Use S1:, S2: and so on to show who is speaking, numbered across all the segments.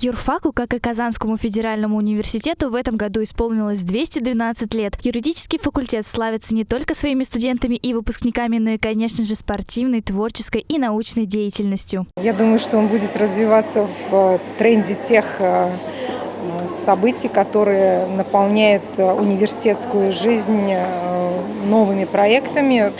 S1: Юрфаку, как и Казанскому федеральному университету, в этом году исполнилось 212 лет. Юридический факультет славится не только своими студентами и выпускниками, но и, конечно же, спортивной, творческой и научной деятельностью.
S2: Я думаю, что он будет развиваться в э, тренде тех э, событий, которые наполняют э, университетскую жизнь новыми проектами,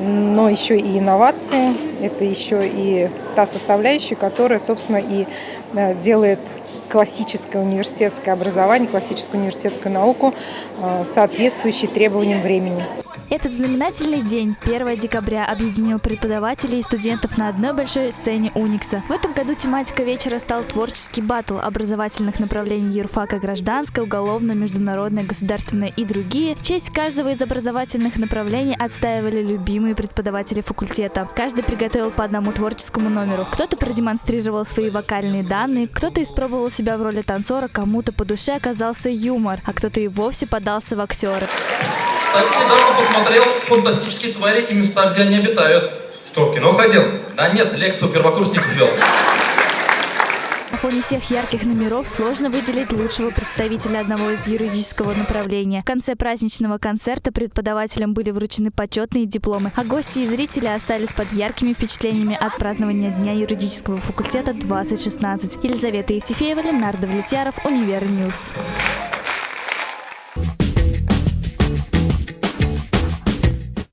S2: но еще и инновации. Это еще и та составляющая, которая, собственно, и э, делает классическое университетское образование, классическую университетскую науку э, соответствующей требованиям времени.
S1: Этот знаменательный день, 1 декабря, объединил преподавателей и студентов на одной большой сцене Уникса. В этом году тематика вечера стал творческий батл образовательных направлений юрфака гражданское, уголовное, международное, государственное и другие. В честь каждого из образовательных направлений отстаивали любимые преподаватели факультета. Каждый приготовил по одному творческому номеру. Кто-то продемонстрировал свои вокальные данные, кто-то испробовал себя в роли танцора, кому-то по душе оказался юмор, а кто-то и вовсе подался в актеры.
S3: Кстати, недавно посмотрел «Фантастические твари и места, где они обитают».
S4: Что, в кино ходил?
S3: Да нет, лекцию первокурсников вел.
S1: На фоне всех ярких номеров сложно выделить лучшего представителя одного из юридического направления. В конце праздничного концерта преподавателям были вручены почетные дипломы, а гости и зрители остались под яркими впечатлениями от празднования Дня юридического факультета 2016. Елизавета Евтефеева, Ленар Давлетьяров, Univer News.